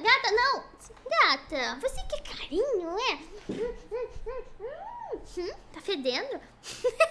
gata, não. Gata, você quer carinho, é? Hum, hum. Hum, hum. hum tá fedendo?